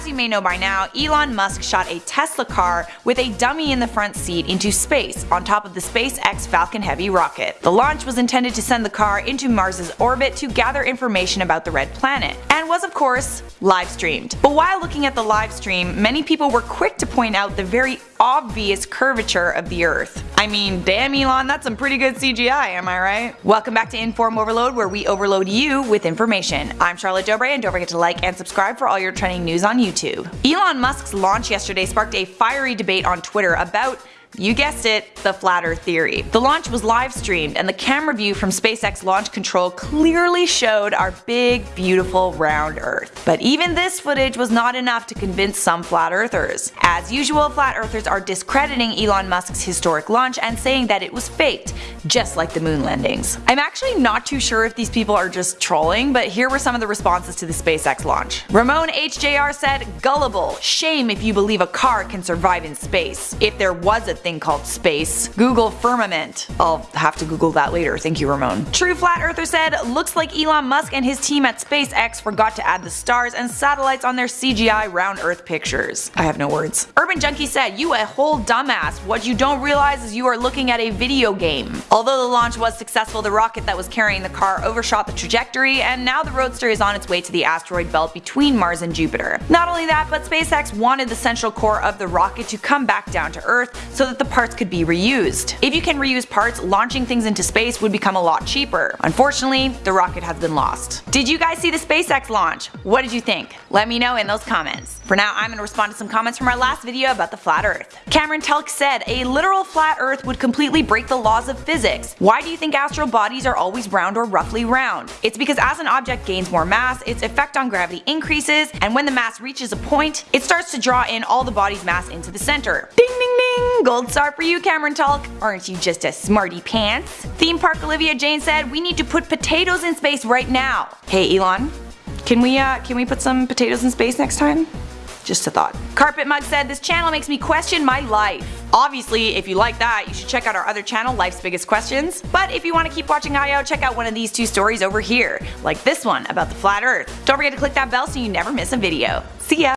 As you may know by now, Elon Musk shot a Tesla car with a dummy in the front seat into space on top of the SpaceX Falcon Heavy rocket. The launch was intended to send the car into Mars's orbit to gather information about the red planet, and was of course live streamed. But while looking at the live stream, many people were quick to point out the very obvious curvature of the earth. I mean, damn Elon, that's some pretty good CGI, am I right? Welcome back to Inform Overload where we overload you with information. I'm Charlotte Dobre and don't forget to like and subscribe for all your trending news on YouTube. Elon Musk's launch yesterday sparked a fiery debate on Twitter about you guessed it, the flat earth theory. The launch was live streamed and the camera view from SpaceX Launch Control clearly showed our big beautiful round earth. But even this footage was not enough to convince some flat earthers. As usual, flat earthers are discrediting Elon Musk's historic launch and saying that it was faked, just like the moon landings. I'm actually not too sure if these people are just trolling, but here were some of the responses to the SpaceX launch. Ramon HJR said, gullible, shame if you believe a car can survive in space. If there was a thing called space. Google firmament. I'll have to Google that later, thank you Ramon. True Flat Earther said, looks like Elon Musk and his team at SpaceX forgot to add the stars and satellites on their CGI round earth pictures. I have no words. Urban Junkie said, you a whole dumbass, what you don't realize is you are looking at a video game. Although the launch was successful, the rocket that was carrying the car overshot the trajectory and now the Roadster is on its way to the asteroid belt between Mars and Jupiter. Not only that, but SpaceX wanted the central core of the rocket to come back down to Earth so that the parts could be reused. If you can reuse parts, launching things into space would become a lot cheaper. Unfortunately, the rocket has been lost. Did you guys see the SpaceX launch? What did you think? Let me know in those comments. For now, I'm gonna respond to some comments from our last video about the flat earth. Cameron Telk said, a literal flat earth would completely break the laws of physics. Why do you think astral bodies are always round or roughly round? It's because as an object gains more mass, its effect on gravity increases, and when the mass reaches a point, it starts to draw in all the body's mass into the center. Ding ding ding! Gold star for you Cameron Talk. Aren't you just a smarty pants? Theme Park Olivia Jane said, we need to put potatoes in space right now. Hey Elon, can we uh, can we put some potatoes in space next time? Just a thought. Carpet Mug said, this channel makes me question my life. Obviously, if you like that, you should check out our other channel, Life's Biggest Questions. But if you want to keep watching IO, check out one of these two stories over here, like this one about the flat earth. Don't forget to click that bell so you never miss a video. See ya!